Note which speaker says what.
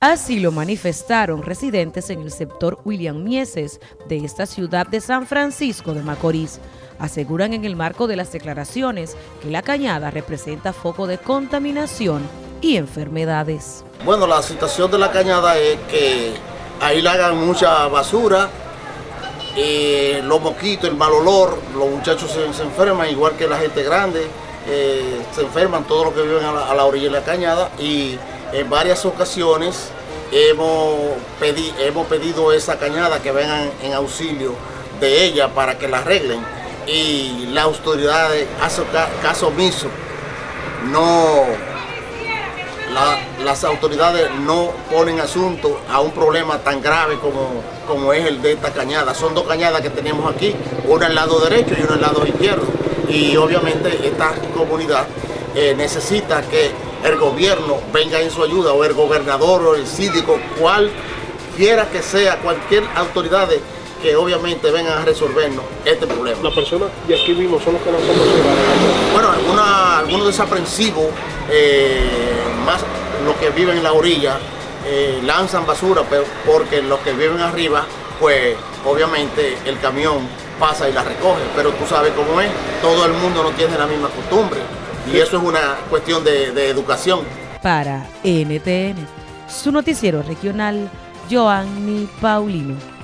Speaker 1: Así lo manifestaron residentes en el sector William Mieses de esta ciudad de San Francisco de Macorís. Aseguran en el marco de las declaraciones que la cañada representa foco de contaminación y enfermedades.
Speaker 2: Bueno, la situación de la cañada es que ahí le hagan mucha basura, eh, los mosquitos, el mal olor, los muchachos se, enferman igual que la gente grande, eh, se enferman todos los que viven a la orilla de la cañada y en varias ocasiones hemos, hemos pedido esa cañada que vengan en auxilio de ella para que la arreglen y las autoridades hacen caso omiso. No, las autoridades no ponen asunto a un problema tan grave como, como es el de esta cañada. Son dos cañadas que tenemos aquí, una al lado derecho y una al lado izquierdo. Y obviamente esta comunidad eh, necesita que el gobierno venga en su ayuda, o el gobernador, o el síndico, cualquiera que sea, cualquier autoridad que obviamente vengan a resolvernos este problema.
Speaker 3: Las personas de aquí mismo son los que no son
Speaker 2: Bueno, alguna, algunos desaprensivos, eh, más los que viven en la orilla, eh, lanzan basura, pero porque los que viven arriba, pues obviamente el camión pasa y la recoge, pero tú sabes cómo es, todo el mundo no tiene la misma costumbre. Y eso es una cuestión de, educación.
Speaker 1: Para NTN, su noticiero regional, Joanny Paulino.